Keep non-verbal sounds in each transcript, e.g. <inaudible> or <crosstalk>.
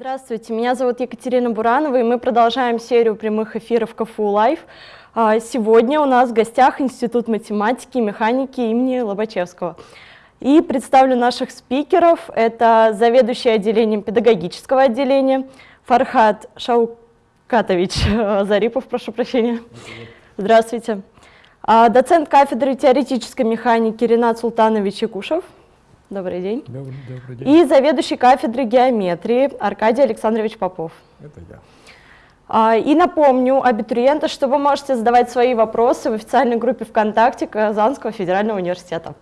Здравствуйте, меня зовут Екатерина Буранова, и мы продолжаем серию прямых эфиров КФУ Лайв. А, сегодня у нас в гостях Институт математики и механики имени Лобачевского. И представлю наших спикеров. Это заведующий отделением педагогического отделения Фархат Шаукатович <laughs> Зарипов, прошу прощения. Здравствуйте. А, доцент кафедры теоретической механики Ренат Султанович Якушев. Добрый день. Добрый, добрый день. И заведующий кафедры геометрии Аркадий Александрович Попов. Это я. А, и напомню абитуриенты, что вы можете задавать свои вопросы в официальной группе ВКонтакте Казанского федерального университета.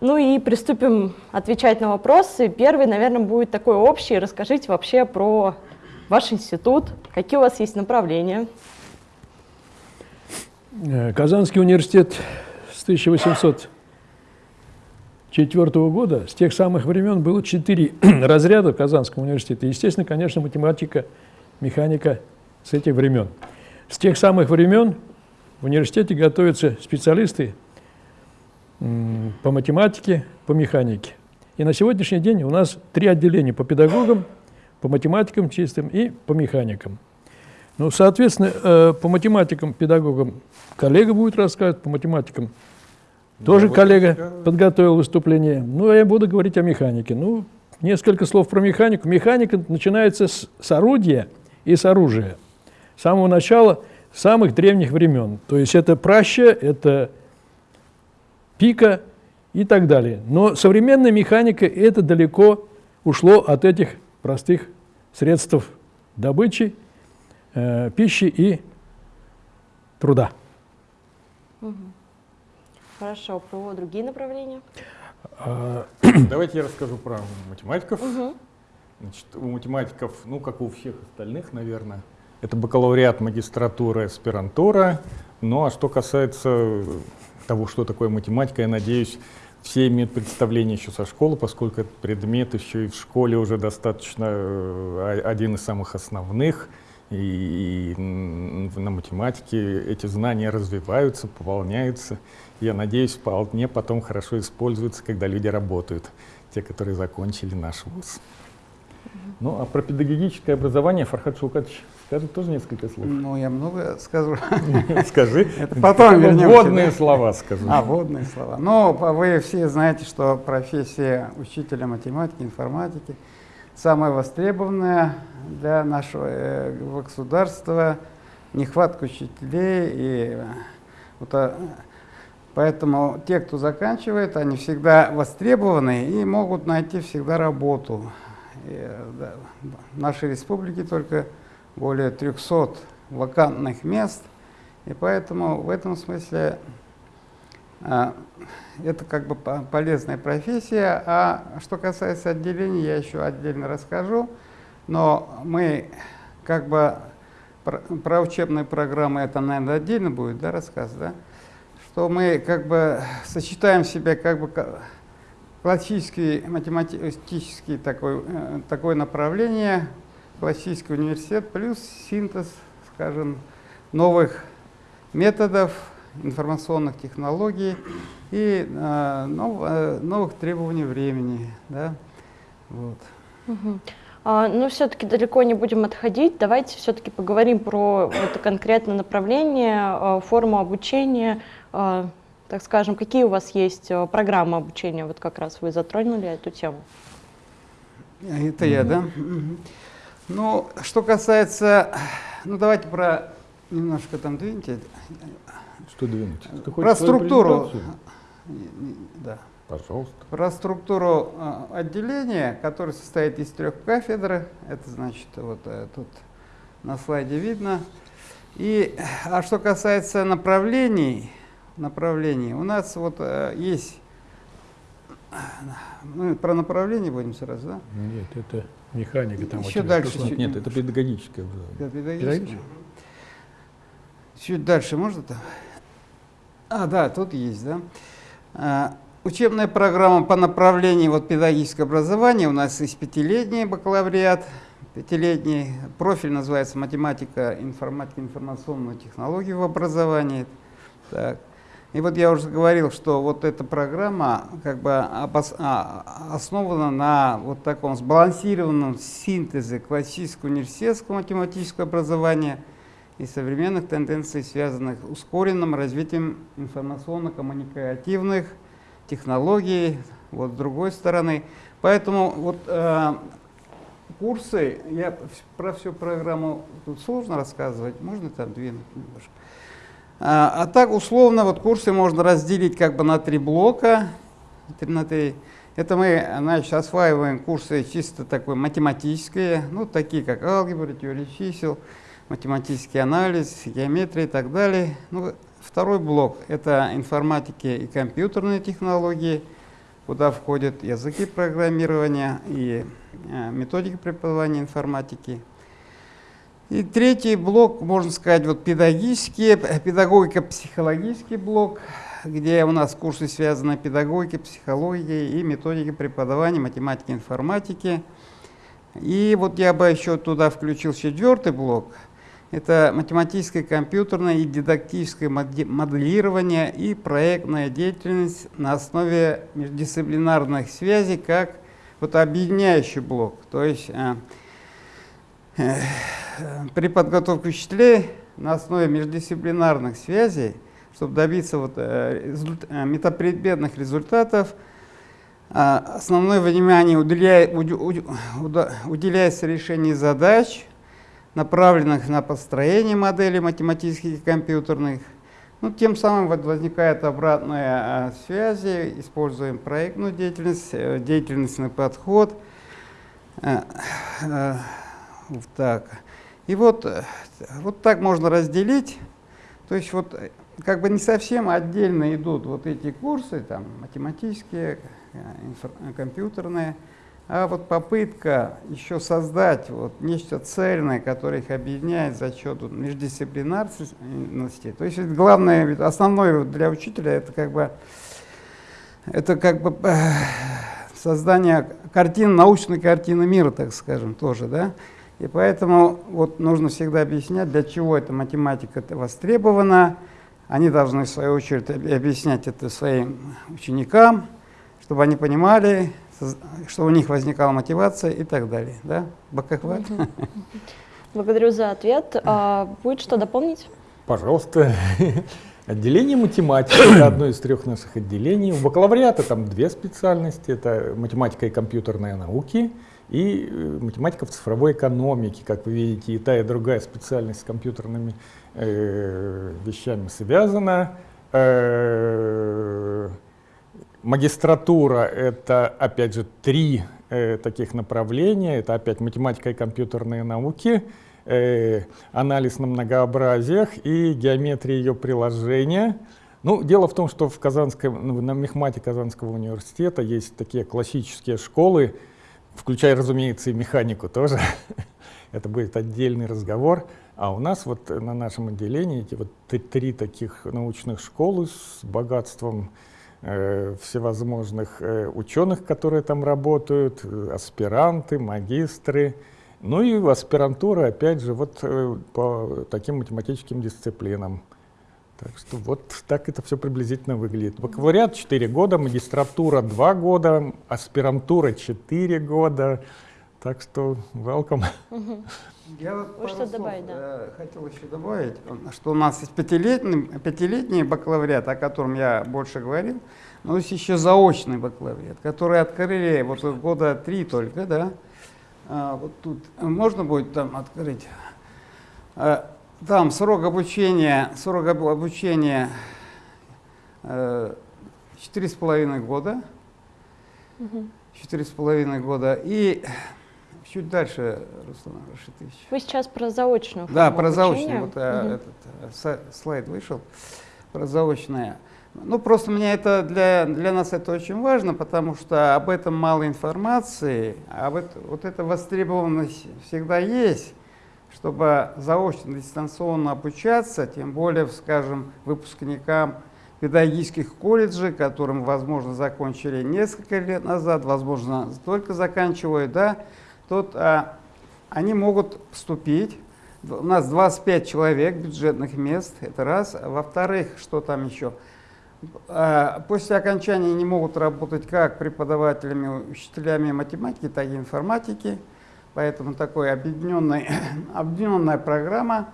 Ну и приступим отвечать на вопросы. Первый, наверное, будет такой общий. Расскажите вообще про ваш институт, какие у вас есть направления. Э, Казанский университет с 1800 1904 года, с тех самых времен было четыре <clears throat> разряда в Казанском университете. Естественно, конечно, математика, механика с этих времен. С тех самых времен в университете готовятся специалисты по математике, по механике. И на сегодняшний день у нас три отделения по педагогам, по математикам чистым и по механикам. Ну, соответственно, э, по математикам, педагогам коллега будет рассказывать, по математикам тоже да, коллега вот подготовил выступление. Ну, а я буду говорить о механике. Ну, несколько слов про механику. Механика начинается с, с орудия и с оружия. С самого начала, самых древних времен. То есть это праща, это пика и так далее. Но современная механика это далеко ушло от этих простых средств добычи, э, пищи и труда. Хорошо, про другие направления? А, <clears throat> давайте я расскажу про математиков. Угу. Значит, у математиков, ну, как у всех остальных, наверное, это бакалавриат, магистратура, аспирантура. Ну, а что касается того, что такое математика, я надеюсь, все имеют представление еще со школы, поскольку этот предмет еще и в школе уже достаточно э, один из самых основных. И, и на математике эти знания развиваются, пополняются я надеюсь, вполне потом хорошо используются, когда люди работают, те, которые закончили наш вуз. Ну, а про педагогическое образование Фархад Шаукатович скажет тоже несколько слов. Ну, я много скажу. <laughs> Скажи. Это потом вернемся. Водные слова скажу. А, водные слова. Ну, вы все знаете, что профессия учителя математики, информатики самая востребованная для нашего э, государства. Нехватка учителей и вот, а, Поэтому те, кто заканчивает, они всегда востребованы и могут найти всегда работу. И, да, в нашей республике только более 300 вакантных мест, и поэтому в этом смысле это как бы полезная профессия. А что касается отделений, я еще отдельно расскажу. Но мы как бы про, про учебные программы, это, наверное, отдельно будет да, рассказ, да? что мы как бы сочетаем в себе как бы классический математический такой, э, такое направление, классический университет, плюс синтез, скажем, новых методов, информационных технологий и э, нов, э, новых требований времени. Да? Вот. Угу. А, ну, все-таки далеко не будем отходить. Давайте все-таки поговорим про это конкретное направление, а, форму обучения, так скажем, какие у вас есть программы обучения, вот как раз вы затронули эту тему. Это я, да? Ну, что касается, ну давайте про, немножко там двиньте. Что двинуть? Ты про структуру. Да. Пожалуйста. Про структуру отделения, которое состоит из трех кафедр. Это значит, вот э, тут на слайде видно. И, а что касается направлений, направлений. У нас вот э, есть... Мы про направление будем сразу, да? Нет, это механика. Там Еще дальше. Чуть, нет, это педагогическое. Это педагогическое. Чуть дальше можно там? А, да, тут есть, да. А, учебная программа по направлению вот, педагогическое образование. У нас есть пятилетний бакалавриат, пятилетний. Профиль называется математика, информатика, информационные технологии в образовании. Так. И вот я уже говорил, что вот эта программа как бы а, основана на вот таком сбалансированном синтезе классического университетского математического образования и современных тенденций, связанных с ускоренным развитием информационно-коммуникативных технологий, вот с другой стороны. Поэтому вот э, курсы, я про всю программу тут сложно рассказывать, можно там двинуть немножко. А, а так условно вот курсы можно разделить как бы на три блока. На три. Это мы значит, осваиваем курсы чисто такой математические, ну такие как алгебра, теория чисел, математический анализ, геометрия и так далее. Ну, второй блок – это информатики и компьютерные технологии, куда входят языки программирования и э, методики преподавания информатики. И третий блок, можно сказать, вот педагогический, педагогико-психологический блок, где у нас курсы связаны педагогикой, психологией и методикой преподавания математики, информатики. И вот я бы еще туда включил четвертый блок – это математическое, компьютерное и дидактическое моделирование и проектная деятельность на основе междисциплинарных связей как вот объединяющий блок. То есть э, э, при подготовке учителей на основе междисциплинарных связей, чтобы добиться вот, э, результ, э, метапредметных результатов, э, основное внимание уделяя, уделяется решению задач, направленных на построение моделей математических и компьютерных. Ну, тем самым вот возникает обратная а, связь, используем проектную деятельность, э, деятельностный подход. А, вот так. И вот, вот так можно разделить. То есть вот как бы не совсем отдельно идут вот эти курсы, там математические, компьютерные, а вот попытка еще создать вот нечто цельное, которое их объединяет за счет междисциплинарности. То есть главное, основное для учителя это как бы, это как бы э, создание картины, научной картины мира, так скажем, тоже, да. И поэтому вот нужно всегда объяснять, для чего эта математика востребована. Они должны, в свою очередь, объяснять это своим ученикам, чтобы они понимали, что у них возникала мотивация и так далее. Да? Бакахват. Благодарю за ответ. А, будет что дополнить? Пожалуйста. Отделение математики – это одно из трех наших отделений. У бакалавриата там две специальности. Это математика и компьютерные науки и э, математика в цифровой экономике. Как вы видите, и та, и другая специальность с компьютерными э, вещами связана. Э, Магистратура — это, опять же, три э, таких направления. Это опять математика и компьютерные науки, э, анализ на многообразиях и геометрия ее приложения. Ну, дело в том, что в Казанской, ну, на мехмате Казанского университета есть такие классические школы, включая, разумеется, и механику тоже. <laughs> Это будет отдельный разговор. А у нас вот на нашем отделении эти вот три таких научных школы с богатством всевозможных э, ученых, которые там работают, э, аспиранты, магистры. Ну и аспирантура, опять же, вот по таким математическим дисциплинам. Так что вот так это все приблизительно выглядит. Бакалавриат 4 года, магистратура 2 года, аспирантура 4 года. Так что welcome. Я вот что добавить, да? хотел еще добавить, что у нас есть пятилетний, пятилетний бакалавриат, о котором я больше говорил, но есть еще заочный бакалавриат, который открыли вот года три только, да. А, вот тут можно будет там открыть. А, там срок обучения, срок обучения э, четыре с половиной года. Четыре с половиной года. И Чуть дальше, Руслан Рашитович. Вы сейчас про заочную Да, про заочную. Вот угу. этот слайд вышел. Про заочное. Ну, просто мне это для, для нас это очень важно, потому что об этом мало информации, а вот, вот эта востребованность всегда есть, чтобы заочно, дистанционно обучаться, тем более, скажем, выпускникам педагогических колледжей, которым, возможно, закончили несколько лет назад, возможно, только заканчивают, да, тут а, они могут поступить. У нас 25 человек бюджетных мест, это раз. Во-вторых, что там еще? а, после окончания они могут работать как преподавателями, учителями математики, так и информатики. Поэтому такая <coughs> объединенная, программа.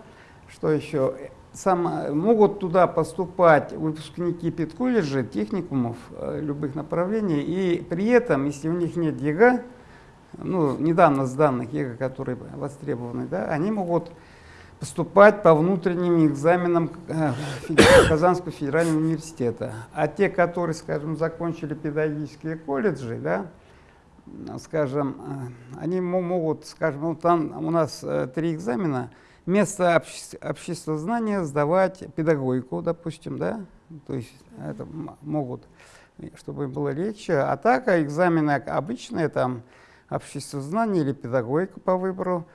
Что еще? Сам, могут туда поступать выпускники педколледжей, техникумов э, любых направлений. И при этом, если у них нет ЕГЭ, ну, недавно сданных ЕГЭ, которые востребованы, да, они могут поступать по внутренним экзаменам э, Казанского федерального университета. А те, которые, скажем, закончили педагогические колледжи, да, скажем, э, они могут, скажем, вот там у нас э, три экзамена, вместо обще знания сдавать педагогику, допустим, да, то есть это могут, чтобы им было легче. А так, а экзамены обычные, там, обществознание или педагогика по выбору,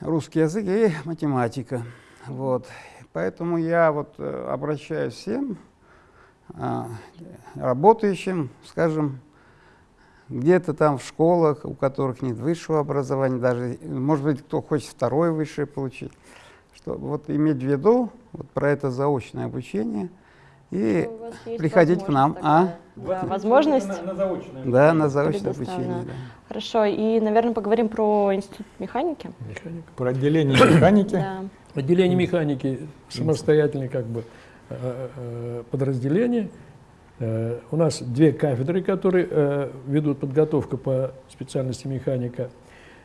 русский язык и математика. Вот. Поэтому я вот э, обращаюсь всем а, работающим, скажем, где-то там в школах, у которых нет высшего образования, даже, может быть, кто хочет второе высшее получить, что вот иметь в виду вот про это заочное обучение и приходить к нам. А? Да, возможность. На, на заочное. Да, на заочное обучение. Да. Хорошо, и, наверное, поговорим про институт механики. Механика. Про отделение механики. Да. Отделение механики самостоятельное как бы э, э, подразделение. Э, у нас две кафедры, которые ведут подготовку по специальности механика.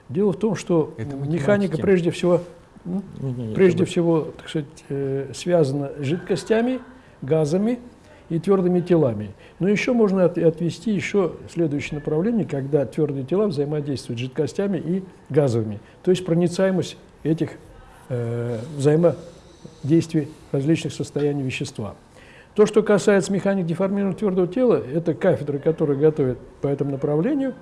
Дело в том, что Это механика прежде всего, не, прежде всего, так сказать, связана с жидкостями, газами, и твердыми телами. Но еще можно от, отвести еще следующее направление, когда твердые тела взаимодействуют с жидкостями и газовыми. То есть проницаемость этих э, взаимодействий различных состояний вещества. То, что касается механик деформированного твердого тела, это кафедры, которые готовят по этому направлению.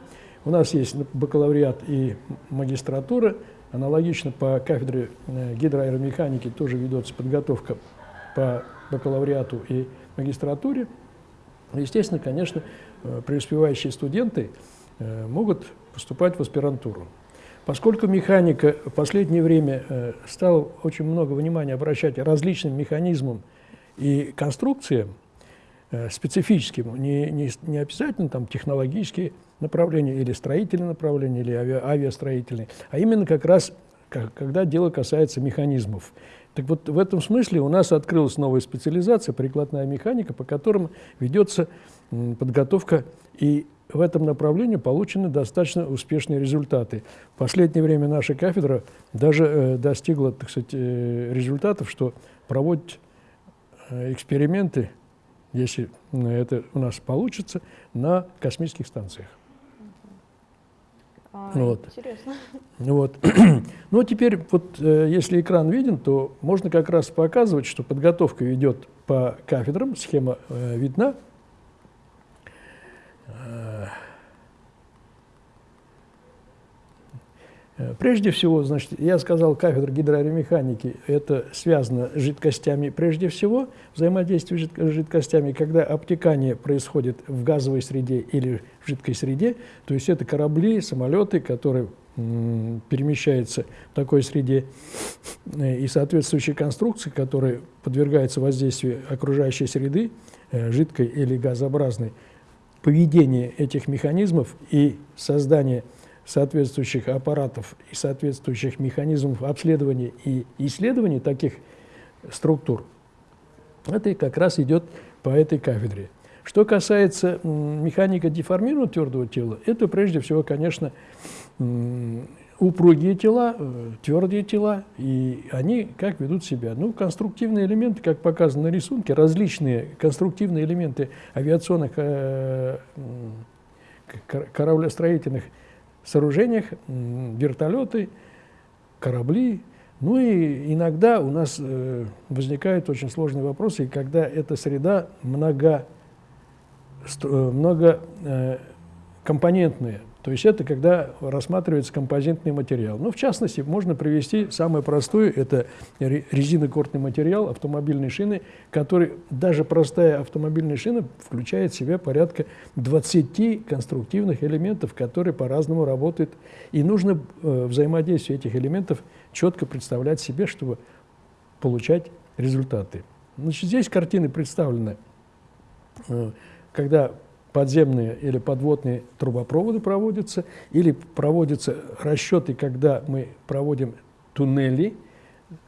У нас есть бакалавриат и магистратура. Аналогично по кафедре э, гидроаэромеханики тоже ведется подготовка по бакалавриату и магистратуре. Естественно, конечно, э, преуспевающие студенты э, могут поступать в аспирантуру. Поскольку механика в последнее время э, стала очень много внимания обращать различным механизмам и конструкциям, специфическим, не, не, не обязательно там технологические направления или строительные направления, или ави, авиастроительные, а именно как раз, как, когда дело касается механизмов. Так вот, в этом смысле у нас открылась новая специализация, прикладная механика, по которым ведется подготовка, и в этом направлении получены достаточно успешные результаты. В последнее время наша кафедра даже э, достигла, так сказать, э, результатов, что проводит э, эксперименты, если это у нас получится, на космических станциях. А, вот. Интересно. Вот. <clears throat> ну, теперь, вот, э, если экран виден, то можно как раз показывать, что подготовка идет по кафедрам, схема э, видна. Э, прежде всего, значит, я сказал, кафедра гидроаэромеханики – это связано с жидкостями прежде всего, взаимодействие с жидкостями, когда обтекание происходит в газовой среде или жидкой среде, то есть это корабли, самолеты, которые перемещаются в такой среде, э, и соответствующие конструкции, которые подвергаются воздействию окружающей среды, э, жидкой или газообразной, поведение этих механизмов и создание соответствующих аппаратов и соответствующих механизмов обследования и исследования таких структур, это как раз идет по этой кафедре. Что касается механика деформированного твердого тела, это прежде всего, конечно, упругие тела, э, твердые тела, и они как ведут себя? Ну, конструктивные элементы, как показано на рисунке, различные конструктивные элементы авиационных, э, кораблестроительных сооружениях вертолеты, корабли. Ну и иногда у нас э, возникают очень сложные вопросы, когда эта среда много, э, много э. То есть это когда рассматривается композитный материал. Ну, в частности, можно привести самое простое, это резинокортный материал автомобильной шины, который, даже простая автомобильная шина включает в себя порядка 20 конструктивных элементов, которые по-разному работают. И нужно э, взаимодействие этих элементов четко представлять себе, чтобы получать результаты. Значит, здесь картины представлены э, когда подземные или подводные трубопроводы проводятся, или проводятся расчеты, когда мы проводим туннели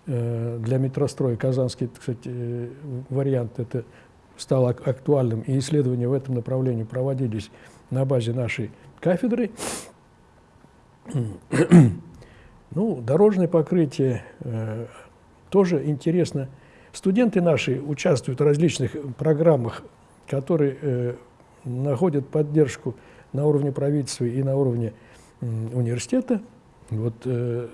э, для метростроя. Казанский, кстати, вариант это стал актуальным, и исследования в этом направлении проводились на базе нашей кафедры. <clears throat> Ну, дорожное покрытие э, тоже интересно. Студенты наши участвуют в различных программах, которые э, находят поддержку на уровне правительства и на уровне э, университета. Вот э,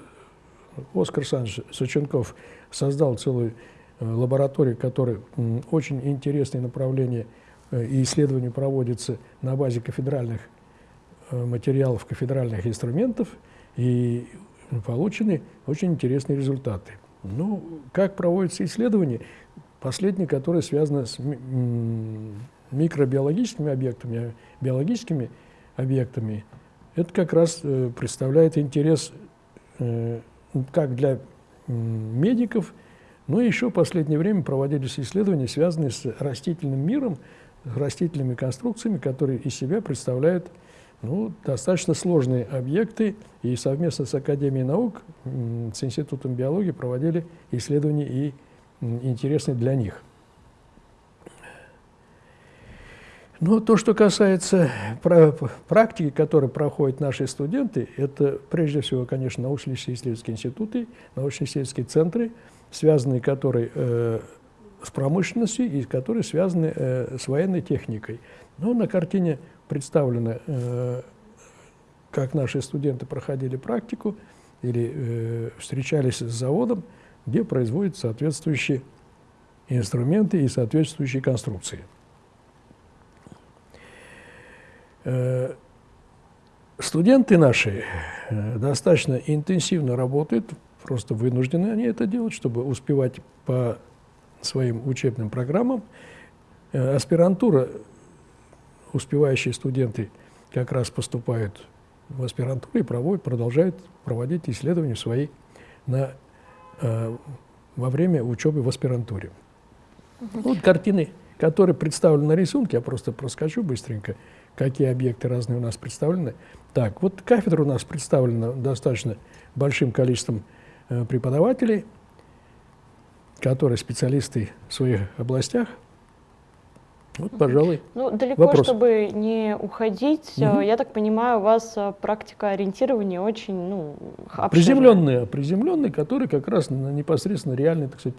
Оскар Александрович Сученков создал целую э, лабораторию, которая э, очень интересные направления э, и исследования проводятся на базе кафедральных э, материалов, кафедральных инструментов. И получены очень интересные результаты. Ну, как проводятся исследования? Последние, которые связаны с микробиологическими объектами, биологическими объектами, это как раз э, представляет интерес э, как для медиков, но еще в последнее время проводились исследования, связанные с растительным миром, с растительными конструкциями, которые из себя представляют ну, достаточно сложные объекты, и совместно с Академией наук, с Институтом биологии проводили исследования и интересные для них. Но то, что касается практики, которую проходят наши студенты, это прежде всего, конечно, научно-исследовательские институты, научно-исследовательские центры, связанные которые э, с промышленностью и которые связаны э, с военной техникой. Но на картине представлено, э, как наши студенты проходили практику или э, встречались с заводом, где производят соответствующие инструменты и соответствующие конструкции. Э, студенты наши достаточно интенсивно работают, просто вынуждены они это делать, чтобы успевать по своим учебным программам. Аспирантура успевающие студенты как раз поступают в аспирантуру и проводят, продолжают проводить исследования свои на, э, во время учебы в аспирантуре. Угу. Вот картины, которые представлены на рисунке, я просто проскочу быстренько, какие объекты разные у нас представлены. Так, вот кафедра у нас представлена достаточно большим количеством э, преподавателей, которые специалисты в своих областях – вот, пожалуй. Ну, далеко, вопрос. чтобы не уходить, угу. я так понимаю, у вас э, практика ориентирования очень, ну, обширная. Приземленная, приземленная, который как раз непосредственно реальный, так сказать,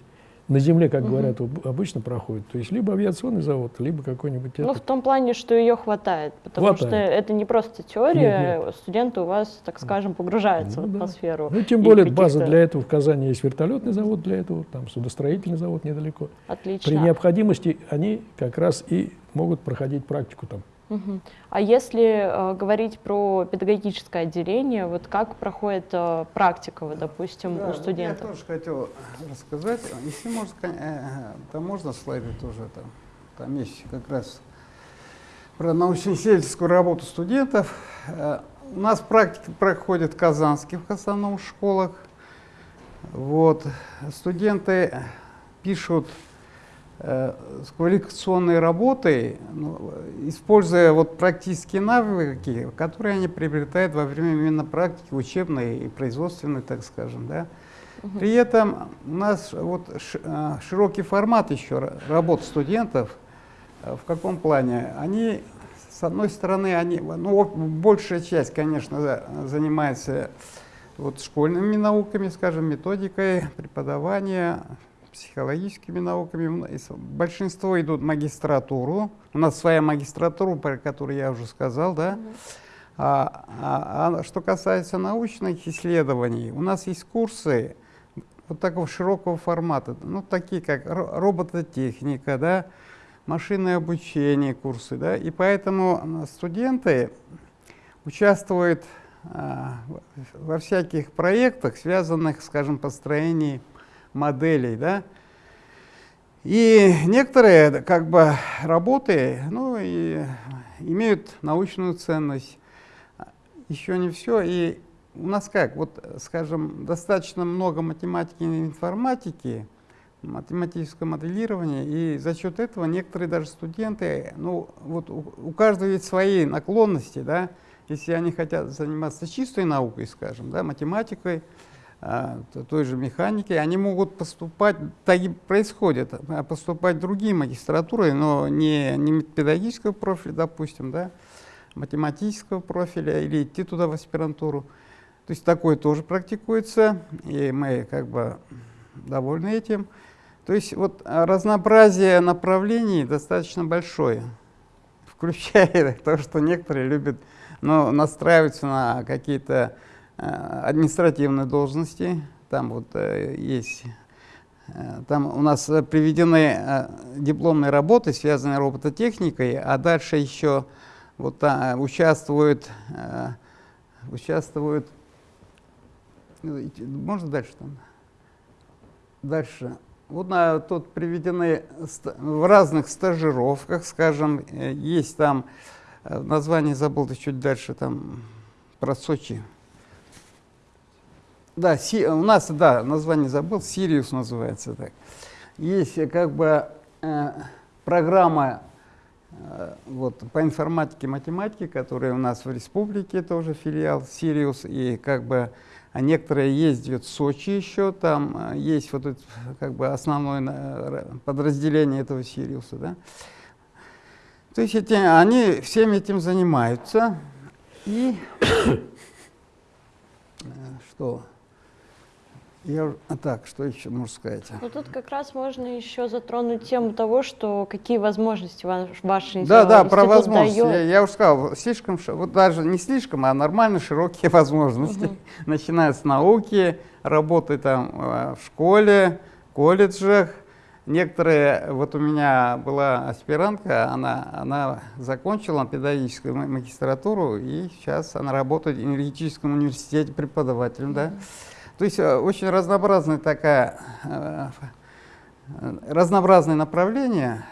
на земле, как угу. говорят, обычно проходит. То есть либо авиационный завод, либо какой-нибудь... Ну, этот. в том плане, что ее хватает, потому хватает. что это не просто теория, нет, нет. студенты у вас, так скажем, погружаются ну, в атмосферу. Да. Ну, тем более база для этого в Казани есть вертолетный завод для этого, там судостроительный завод недалеко. Отлично. При необходимости они как раз и могут проходить практику там. Угу. А если э, говорить про педагогическое отделение, вот как проходит э, практика, вот, допустим, да, у студентов? Я тоже хотел рассказать. Если можно, э, то можно слайды тоже там. Там есть как раз про научно-исследовательскую работу студентов. Э, у нас практика проходит в казанских в основном школах. Вот. Студенты пишут Э, с квалификационной работой, ну, используя вот практические навыки, которые они приобретают во время именно практики учебной и производственной, так скажем. Да. Угу. При этом у нас вот э, широкий формат еще работ студентов. Э, в каком плане? Они, с одной стороны, они, ну, большая часть, конечно, занимается вот школьными науками, скажем, методикой преподавания, психологическими науками. Большинство идут в магистратуру. У нас своя магистратура, про которую я уже сказал, да. А, а, а что касается научных исследований, у нас есть курсы вот такого широкого формата, ну, такие как робототехника, да, машинное обучение курсы, да, и поэтому студенты участвуют а, во всяких проектах, связанных, скажем, построением моделей, да. И некоторые как бы работы ну, и имеют научную ценность. Еще не все. И у нас как, вот, скажем, достаточно много математики и информатики, математическое моделирование, и за счет этого некоторые даже студенты, ну вот у, у каждого есть свои наклонности, да, если они хотят заниматься чистой наукой, скажем, да, математикой, той же механики, они могут поступать, так и происходит, а, поступать в другие магистратуры, но не, не педагогического профиля, допустим, да, математического профиля, или идти туда в аспирантуру. То есть такое тоже практикуется, и мы как бы довольны этим. То есть вот разнообразие направлений достаточно большое, включая <laughs> то, что некоторые любят ну, настраиваться на какие-то э, административные должности. Там вот э, есть, э, там у нас приведены дипломные работы, связанные с робототехникой, а дальше еще вот а, участвуют, участвуют, можно дальше там? Дальше вот на, тут приведены в разных стажировках, скажем, есть там, название забыл, чуть дальше, там, про Сочи. Да, си, у нас, да, название забыл, Сириус называется так. Есть э, как бы э, программа э, вот, по информатике математике, которая у нас в республике тоже филиал Сириус, и как бы а некоторые ездят в Сочи еще, там э, есть вот это, как бы основное э, подразделение этого Сириуса, да. То есть эти, они всем этим занимаются. И <coughs> э, что? Я, а так, что еще можно сказать? Ну, тут как раз можно еще затронуть тему того, что какие возможности ваш, ваш Да, да, про возможности. Я, я уже сказал, слишком, вот даже не слишком, а нормально широкие <laughs> возможности. Угу. Начиная с науки, работы там э, в школе, колледжах. Некоторые, вот у меня была аспирантка, она, она закончила педагогическую магистратуру, и сейчас она работает в энергетическом университете преподавателем, угу. То есть э, очень разнообразная такая, э, разнообразное направление,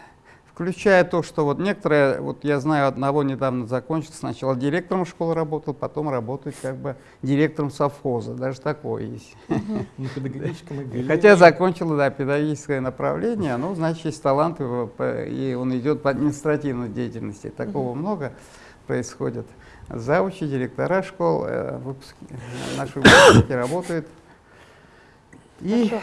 включая то, что вот некоторые, вот я знаю одного недавно закончил, сначала директором школы работал, потом работает как бы директором совхоза, даже такое есть. Педагогическом <laughs> Хотя закончил, да, педагогическое направление, ну, значит, есть талант, и он идет по административной деятельности, такого много происходит завучи, директора школ, э, выпуски, наши выпускники работают. И...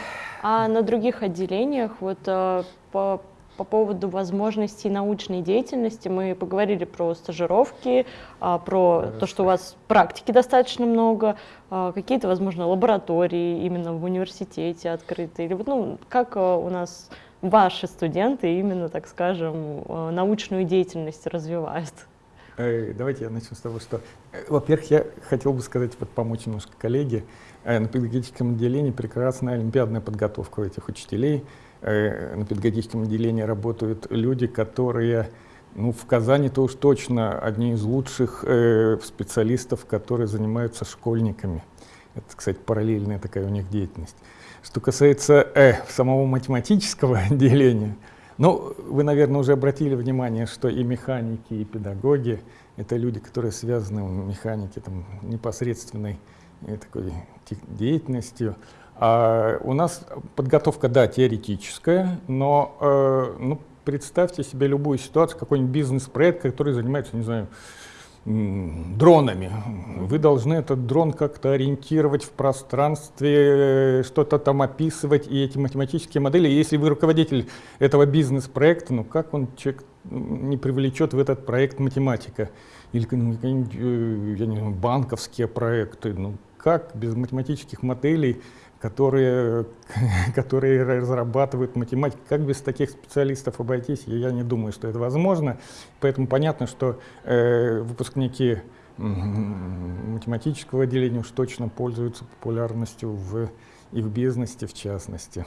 А на других отделениях, вот э, по, по поводу возможностей научной деятельности, мы поговорили про стажировки, а, про то, что у вас практики достаточно много, а, какие-то, возможно, лаборатории именно в университете открыты, или ну, как э, у нас ваши студенты именно, так скажем, научную деятельность развивают? Э, давайте я начну с того, что, э, во-первых, я хотел бы сказать, вот помочь немножко коллеге. Э, на педагогическом отделении прекрасная олимпиадная подготовка у этих учителей. На педагогическом отделении работают люди, которые ну, в Казани-то уж точно одни из лучших э, специалистов, которые занимаются школьниками. Это, кстати, параллельная такая у них деятельность. Что касается э, самого математического <laughs> отделения, ну, вы, наверное, уже обратили внимание, что и механики, и педагоги — это люди, которые связаны в механике там, непосредственной э, такой деятельностью. А у нас подготовка, да, теоретическая, но э, ну, представьте себе любую ситуацию, какой-нибудь бизнес-проект, который занимается, не знаю, дронами. Вы должны этот дрон как-то ориентировать в пространстве, что-то там описывать, и эти математические модели, если вы руководитель этого бизнес-проекта, ну как он человек не привлечет в этот проект математика? Или э, я не банковские проекты, ну как без математических моделей которые, <laughs> которые разрабатывают математику. Как без таких специалистов обойтись, я не думаю, что это возможно. Поэтому понятно, что э, выпускники математического отделения уж точно пользуются популярностью в, и в бизнесе в частности.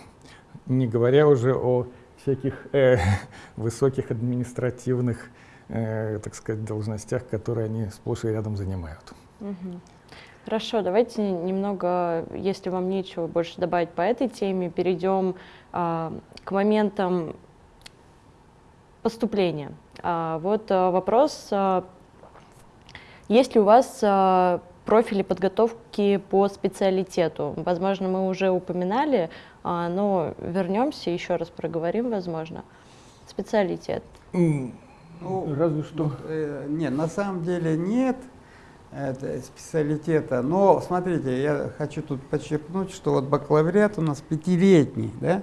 Не говоря уже о всяких э, <laughs> высоких административных, э, так сказать, должностях, которые они сплошь и рядом занимают. Угу. Хорошо, давайте немного, если вам нечего больше добавить по этой теме, перейдем а, к моментам поступления. А, вот а, вопрос, а, есть ли у вас а, профили подготовки по специалитету. Возможно, мы уже упоминали, а, но вернемся, еще раз проговорим, возможно. Специалитет. Ну, Разве что. Э, Нет, на самом деле нет это, специалитета. Но смотрите, я хочу тут подчеркнуть, что вот бакалавриат у нас пятилетний, да?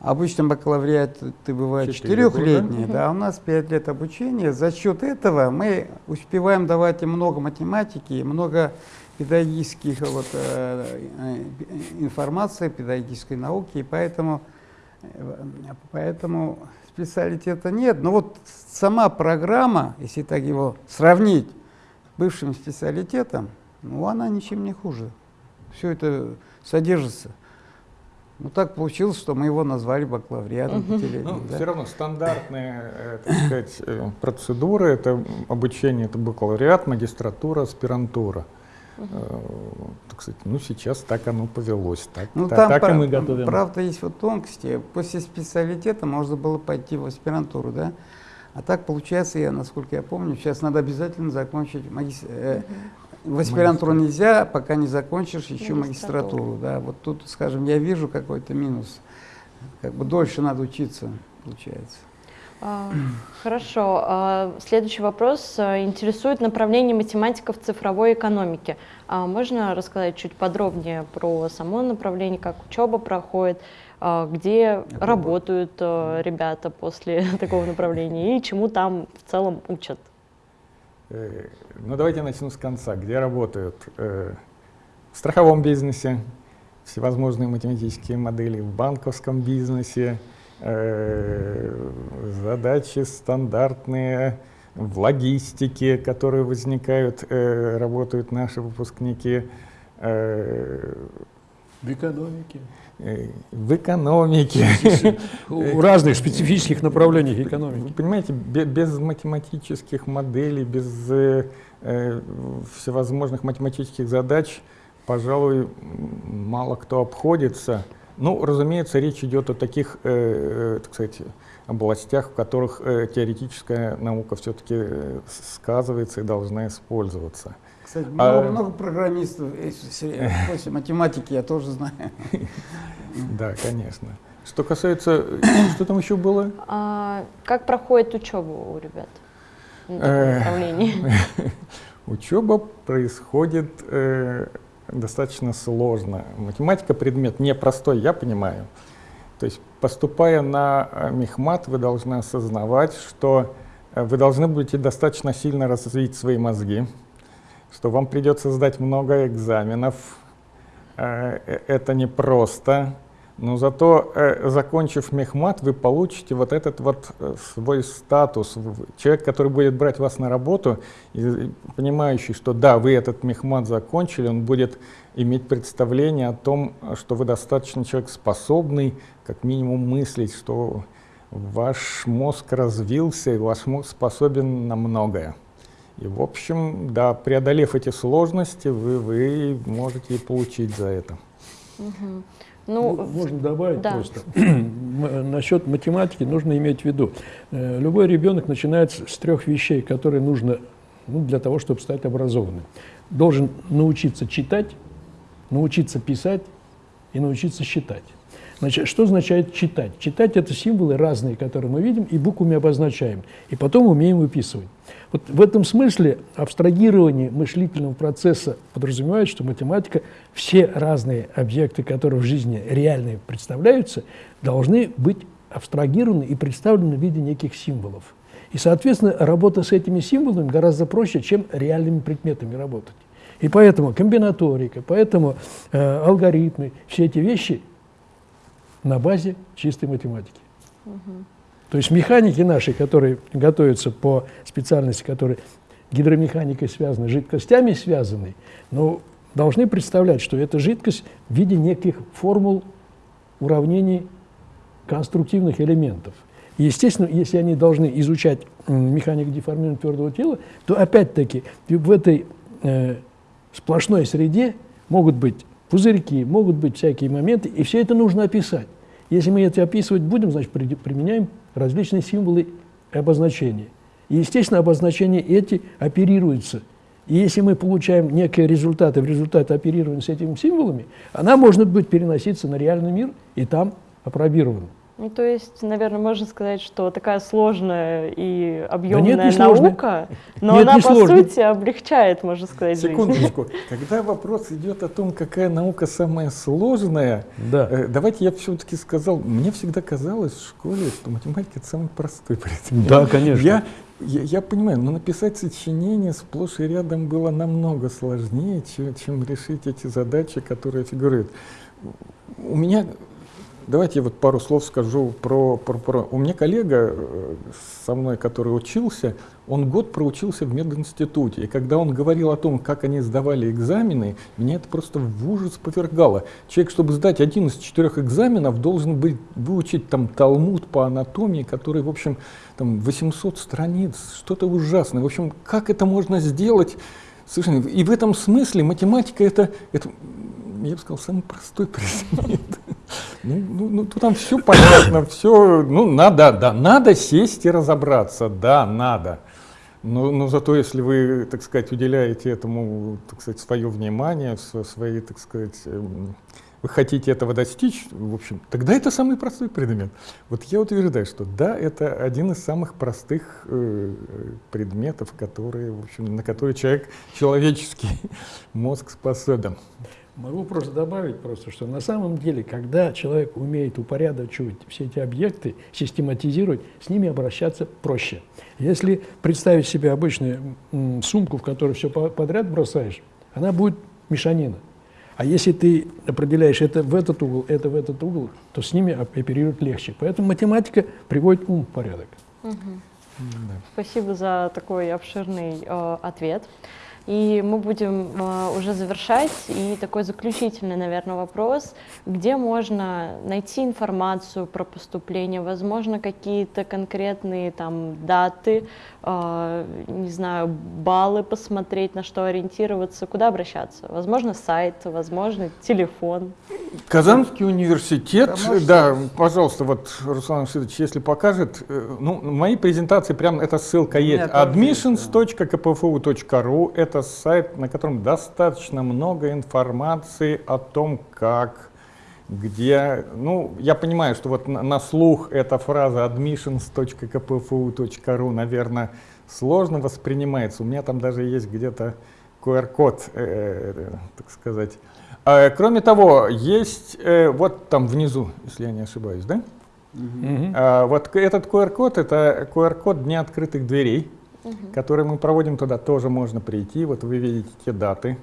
Обычно бакалавриат ты бывает четырехлетний, да, у нас пять лет обучения. За счет этого мы успеваем давать им много математики, много педагогических вот, э, э, информации, педагогической науки, и поэтому, э, поэтому специалитета нет. Но вот сама программа, если так его сравнить бывшим специалитетом, ну, она ничем не хуже. Все это содержится. Ну, так получилось, что мы его назвали бакалавриатом пятилетним. Ну, да. все равно стандартные, э, так сказать, э, процедуры, это обучение, это бакалавриат, магистратура, аспирантура. Э, Так сказать, ну сейчас так оно повелось, так, Ну, та- там, так и мы готовим. правда, есть вот тонкости. После специалитета можно было пойти в аспирантуру, да? А так получается, я, насколько я помню, сейчас надо обязательно закончить магис- э, В аспирантуру нельзя, пока не закончишь еще Магистратуру. магистратуру. Да, вот тут, скажем, я вижу какой-то минус. Как бы дольше надо учиться, получается. А, Хорошо. А, Следующий вопрос а, интересует направление математиков цифровой экономики. А Можно рассказать чуть подробнее про само направление, как учеба проходит, где Это работают а, ребята после <laughs> такого направления и чему там в целом учат? Э, Ну, давайте начну с конца. Где работают? Э, В страховом бизнесе, всевозможные математические модели, в банковском бизнесе, э, задачи стандартные в логистике, которые возникают, работают наши выпускники, В экономике. Э, в экономике. У разных специфических направлений экономики. понимаете, бе- без математических моделей, без э, э, всевозможных математических задач, пожалуй, мало кто обходится. Ну, разумеется, речь идет о таких, э, э, так сказать, областях, в которых э, теоретическая наука все-таки сказывается и должна использоваться. Кстати, А- много, много программистов э, после <laughs> математики я тоже знаю. <laughs> Да, конечно. Что касается, что там еще было? А Как проходит учеба у ребят таком Э, направлении? <laughs> Учеба происходит э, достаточно сложно. Математика предмет непростой, я понимаю. То есть, поступая на э, мехмат, вы должны осознавать, что э, вы должны будете достаточно сильно развить свои мозги, что вам придется сдать много экзаменов. Э, э, Это непросто. Но зато, э, закончив мехмат, вы получите вот этот вот свой статус. Человек, который будет брать вас на работу, понимающий, что да, вы этот мехмат закончили, он будет иметь представление о том, что вы достаточно человек способный, как минимум мыслить, что ваш мозг развился, и ваш мозг способен на многое. И, в общем, да, преодолев эти сложности, вы, вы можете и получить за это. Мгм. Ну, Ну, можно добавить да. просто. <clears throat> М- Насчет математики нужно иметь в виду. э, Любой ребенок начинает с с трех вещей, которые нужно ну, для того, чтобы стать образованным. Должен научиться читать, научиться писать и научиться считать. Значит, что означает читать? Читать – это символы разные, которые мы видим, и буквами обозначаем, и потом умеем выписывать. Вот в этом смысле абстрагирование мыслительного процесса подразумевает, что математика, все разные объекты, которые в жизни реальные представляются, должны быть абстрагированы и представлены в виде неких символов. И, соответственно, работа с этими символами гораздо проще, чем реальными предметами работать. И поэтому комбинаторика, поэтому э, алгоритмы, все эти вещи на базе чистой математики. То есть механики наши, которые готовятся по специальности, которые гидромеханикой связаны, жидкостями связаны, ну, должны представлять, что эта жидкость в виде неких формул уравнений конструктивных элементов. И, естественно, если они должны изучать механику деформирования твердого тела, то опять-таки в этой э, сплошной среде могут быть пузырьки, могут быть всякие моменты, и все это нужно описать. Если мы это описывать будем, значит, при- применяем различные символы и обозначения. И, естественно, обозначения эти оперируются И если мы получаем некие результаты в результате оперирования с этими символами, она может быть переноситься на реальный мир и там опробирована. Ну, то есть, наверное, можно сказать, что такая сложная и объемная нет, не наука, но Нет, она, не по сложно. сути, облегчает, можно сказать, жизнь. Секундочку. <laughs> Когда вопрос идет о том, какая наука самая сложная, Да. э, давайте я все-таки сказал, мне всегда казалось в школе, что математика это самый простой <laughs> предмет. Да, конечно. Я, я, я понимаю, но написать сочинение сплошь и рядом было намного сложнее, чем, чем решить эти задачи, которые фигурируют. У меня, давайте я вот пару слов скажу про, про, про- У меня коллега э, со мной, который учился, он год проучился в мединституте, и когда он говорил о том, как они сдавали экзамены, меня это просто в ужас повергало. Человек, чтобы сдать один из четырех экзаменов, должен быть, выучить там Талмуд по анатомии, который, в общем, там 800 страниц, что-то ужасное. В общем, как это можно сделать? Совершенно. И в этом смысле математика это, это я бы сказал, самый простой предмет. Ну, ну, ну, там все понятно, все, ну, надо, да, надо сесть и разобраться, да, надо. Но, но зато если вы, так сказать, уделяете этому, так сказать, свое внимание, св- свои, так сказать, эм, вы хотите этого достичь, в общем, тогда это самый простой предмет. Вот я утверждаю, что да, это один из самых простых э, предметов, которые, в общем, на которые человек, человеческий <laughs> мозг способен. Могу просто добавить, просто, что на самом деле, когда человек умеет упорядочивать все эти объекты, систематизировать, с ними обращаться проще. Если представить себе обычную сумку, в которую все подряд бросаешь, она будет мешанина. А если ты определяешь это в этот угол, это в этот угол, то с ними оп- оперировать легче. Поэтому математика приводит ум в порядок. Спасибо за такой обширный э, ответ. И мы будем э, уже завершать. И такой заключительный, наверное, вопрос. Где можно найти информацию про поступление? Возможно, какие-то конкретные там даты, э, не знаю, баллы посмотреть, на что ориентироваться, куда обращаться? Возможно, сайт, возможно, телефон. Казанский университет, Да, можете. да, пожалуйста, вот Руслан Васильевич, если покажет, э, ну, в моей презентации прям эта ссылка есть, admissions.kpfu.ru, это сайт, на котором достаточно много информации о том, как, где, ну, я понимаю, что вот на, на слух эта фраза admissions.kpfu.ru, наверное, сложно воспринимается, у меня там даже есть где-то QR-код, э, э, так сказать. А, Кроме того, есть э, вот там внизу, если я не ошибаюсь, да? Мгм. А, Вот этот QR-код это QR-код Дня открытых дверей, который мы проводим туда, тоже можно прийти. Вот вы видите те даты.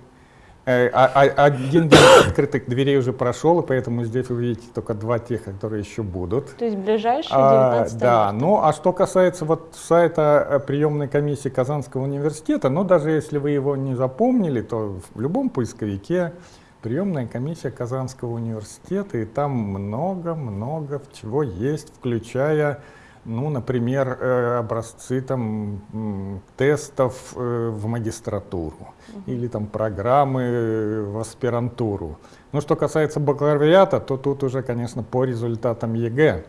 Э, а- а- Один день <coughs> открытых дверей уже прошел, и поэтому здесь вы видите только два тех, которые еще будут. То есть ближайший А, 19 да, марта. ну а что касается вот сайта э, приемной комиссии Казанского университета, ну даже если вы его не запомнили, то в любом поисковике приемная комиссия Казанского университета, и там много-много чего есть, включая, ну, например, э, образцы там тестов э, в магистратуру или там программы э, в аспирантуру. Ну, что касается бакалавриата, то тут уже, конечно, по результатам ЕГЭ.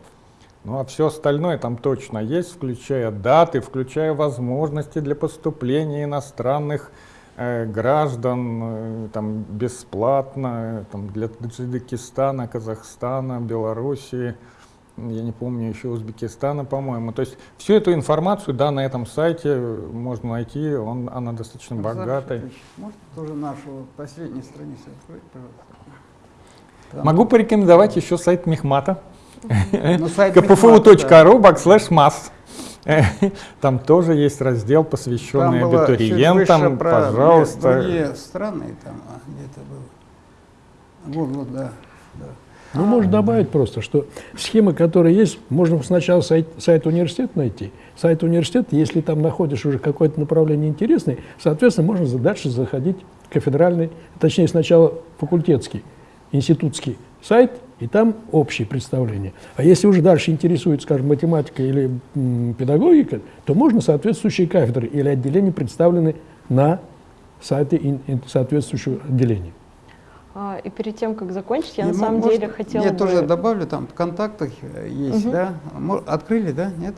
Ну а все остальное там точно есть, включая даты, включая возможности для поступления иностранных э, граждан э, там бесплатно э, там, для Таджикистана, Казахстана, Белоруссии, я не помню еще Узбекистана, по-моему. То есть всю эту информацию, да, на этом сайте можно найти, он, она достаточно Александр богатая. Может тоже нашу последнюю страницу открыть, пожалуйста? Там- Могу порекомендовать еще сайт Мехмата. Ну, kpfu.ru backslash mass. Там тоже есть раздел, посвященный абитуриентам. Пожалуйста. Другие страны там а, где-то было. Вот, вот, да. да. Ну, можно добавить просто, что схемы, которые есть, можно сначала сайт, сайт университета найти. Сайт университета, если там находишь уже какое-то направление интересное, соответственно, можно дальше заходить кафедральный, точнее, сначала факультетский, институтский сайт, и там общее представление. А если уже дальше интересует, скажем, математика или м, педагогика, то можно соответствующие кафедры или отделения представлены на сайте соответствующего отделения. А, И перед тем, как закончить, я И на мо- самом может, деле хотела Я бы... тоже добавлю, там в контактах э, есть, Мгм. да? Открыли, да? Нет?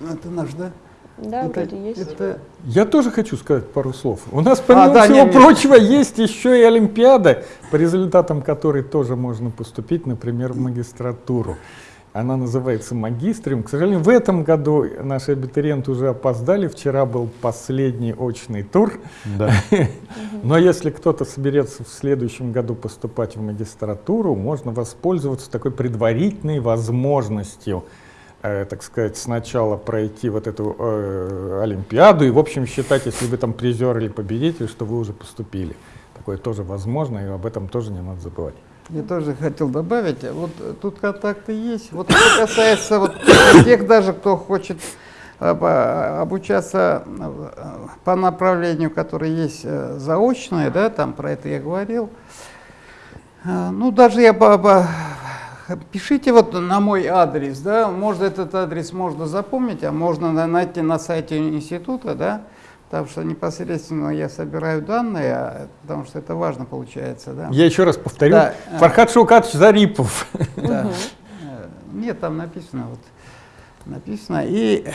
Ну, Это наш, да? Да, Это- вроде есть. это- Я тоже хочу сказать пару слов. У нас, помимо А, да, всего не, не. прочего, есть еще и Олимпиада, по результатам которой тоже можно поступить, например, в магистратуру. Она называется магистриум. К сожалению, в этом году наши абитуриенты уже опоздали. Вчера был последний очный тур. Да. <laughs> Но если кто-то соберется в следующем году поступать в магистратуру, можно воспользоваться такой предварительной возможностью, э, так сказать, сначала пройти вот эту э, Олимпиаду и, в общем, считать, если вы там призер или победитель, что вы уже поступили. Такое тоже возможно, и об этом тоже не надо забывать. Я тоже хотел добавить, вот э, тут контакты есть. Вот что касается вот <coughs> тех даже, кто хочет э, обучаться э, по направлению, которое есть э, заочное, да, там про это я говорил. Э, Ну, даже я пишите вот на мой адрес, да, можно этот адрес можно запомнить, а можно на- найти на сайте института, да, потому что непосредственно я собираю данные, а, потому что это важно получается, да. Я еще раз повторю. Да, э. Фархад Шаукатович Зарипов. Да. Э, Нет, там написано вот. Написано. И э,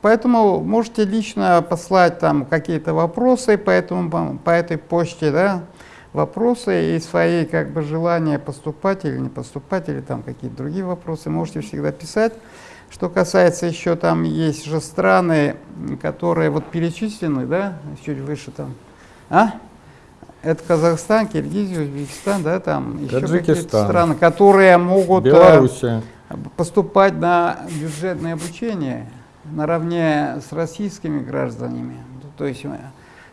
поэтому можете лично послать там какие-то вопросы по, этому, по этой почте, да, вопросы и свои как бы желания поступать или не поступать, или там какие-то другие вопросы можете всегда писать. Что касается еще там есть же страны, которые вот перечислены, да, чуть выше там, а? Это Казахстан, Киргизия, Узбекистан, да, там еще какие-то страны, которые могут э, Белоруссия. поступать на бюджетное обучение наравне с российскими гражданами. То есть, э,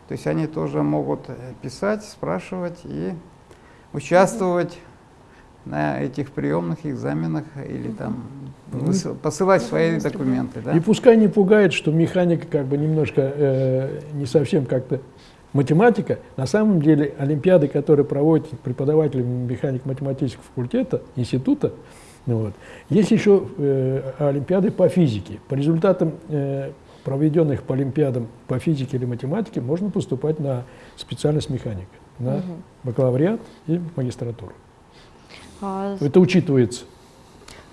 то есть они тоже могут писать, спрашивать и участвовать на этих приемных экзаменах или там выс- посылать свои документы. Да? И пускай не пугает, что механика как бы немножко э, не совсем как-то математика. На самом деле олимпиады, которые проводят преподаватели механик-математического факультета, института, ну вот, есть еще э, олимпиады по физике. По результатам э, проведенных по олимпиадам по физике или математике можно поступать на специальность механика, на бакалавриат и магистратуру. А, Это учитывается.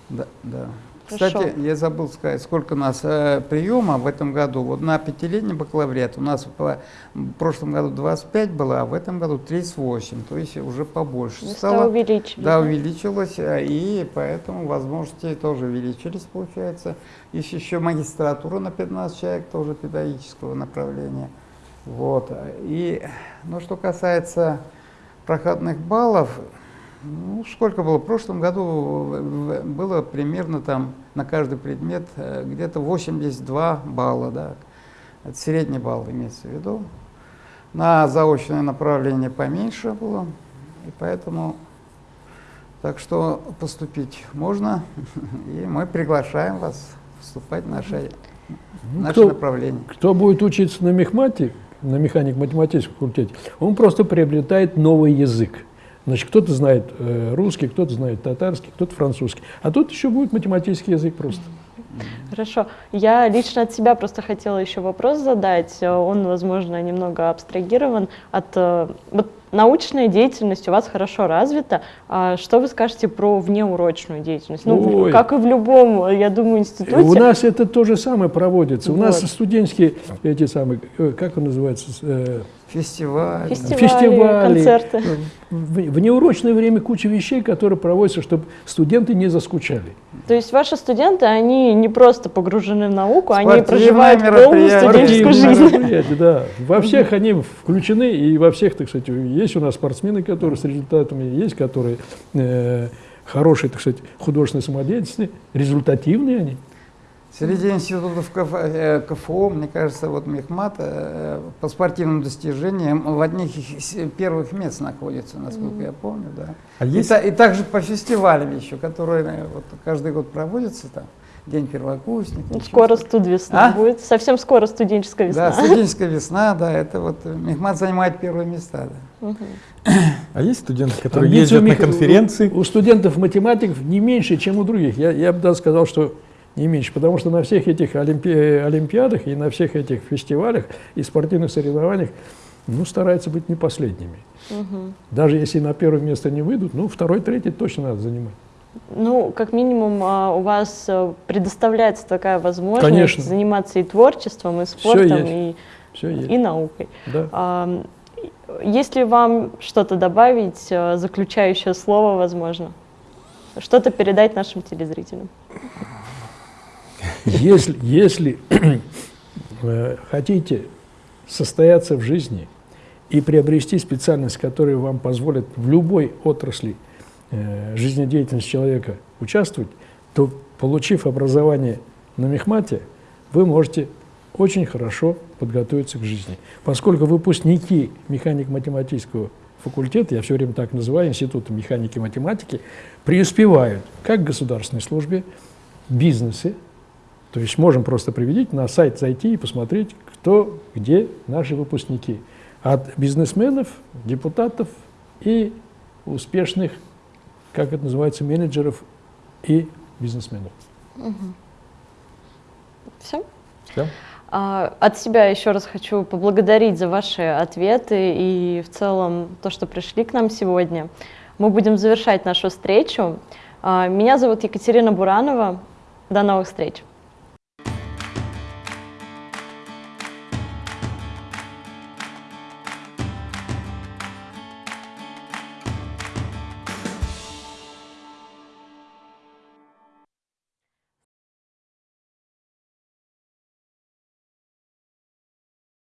Да, да. Хорошо. Кстати, я забыл сказать, сколько у нас э, приема в этом году. Вот на пятилетний бакалавриат у нас по- в прошлом году 25 было, а в этом году 38, то есть уже побольше места стало. увеличили. Да, увеличилось, э, и поэтому возможности тоже увеличились, получается. Есть еще магистратура на 15 человек, тоже педагогического направления. Вот. И, ну, что касается проходных баллов, ну, сколько было? В прошлом году в- было примерно там на каждый предмет э, где-то 82 балла, да. Это средний балл имеется в виду. На заочное направление поменьше было, и поэтому так что поступить можно, <laughs> и мы приглашаем вас вступать в наше, в Ну, наше кто- направление. Кто будет учиться на мехмате, на механик-математическом факультете, он просто приобретает новый язык. Значит, кто-то знает э, русский, кто-то знает татарский, кто-то французский. А тут еще будет математический язык просто. Хорошо. Я лично от себя просто хотела еще вопрос задать. Он, возможно, немного абстрагирован от... э, Вот научная деятельность у вас хорошо развита. А что вы скажете про внеурочную деятельность? Ну, Ой. как и в любом, я думаю, институте. У нас это то же самое проводится. У нас Вот. студенческие, эти самые, э, как он называется, Фестиваль. Фестивали, фестивали, концерты. В, в неурочное время куча вещей, которые проводятся, чтобы студенты не заскучали. То есть ваши студенты, они не просто погружены в науку, они Спортивные проживают полную студенческую жизнь. да. Во всех они включены, и во всех, так сказать, есть у нас спортсмены, которые с результатами, есть, которые э, хорошие, так сказать, художественной самодеятельности, результативные они. Среди институтов э, КФО, мне кажется, вот Мехмат э, по спортивным достижениям в одних из первых мест находится, насколько я помню, да. А И, есть та- и также по фестивалям еще, которые э, вот каждый год проводятся там, День первокурсника. Ну, Скоро что-то. студвесна А? будет. Совсем скоро студенческая весна. Да, студенческая весна, да, это вот Мехмат занимает первые места, да. Мгм. А есть студенты, которые Амбиции ездят у на мех- конференции? У, у студентов-математиков не меньше, чем у других. Я, я бы даже сказал, что не меньше, потому что на всех этих олимпи- олимпиадах и на всех этих фестивалях и спортивных соревнованиях ну, стараются быть не последними. Мгм. Даже если на первое место не выйдут, ну, второй, третий точно надо занимать. Ну, как минимум, а, у вас э, предоставляется такая возможность Конечно. заниматься и творчеством, и спортом, и, и наукой. Да. А, Если вам что-то добавить, э, заключающее слово, возможно, что-то передать нашим телезрителям. Если, если э, хотите состояться в жизни и приобрести специальность, которая вам позволит в любой отрасли э, жизнедеятельности человека участвовать, то, получив образование на мехмате, вы можете очень хорошо подготовиться к жизни. Поскольку выпускники механик-математического факультета, я все время так называю, Института механики и математики, преуспевают как в государственной службе, бизнесе, то есть можем просто приведить на сайт зайти и посмотреть, кто, где наши выпускники. От бизнесменов, депутатов и успешных, как это называется, менеджеров и бизнесменов. Все? Всё? А, От себя еще раз хочу поблагодарить за ваши ответы и в целом то, что пришли к нам сегодня. Мы будем завершать нашу встречу. А, Меня зовут Екатерина Буранова. До новых встреч!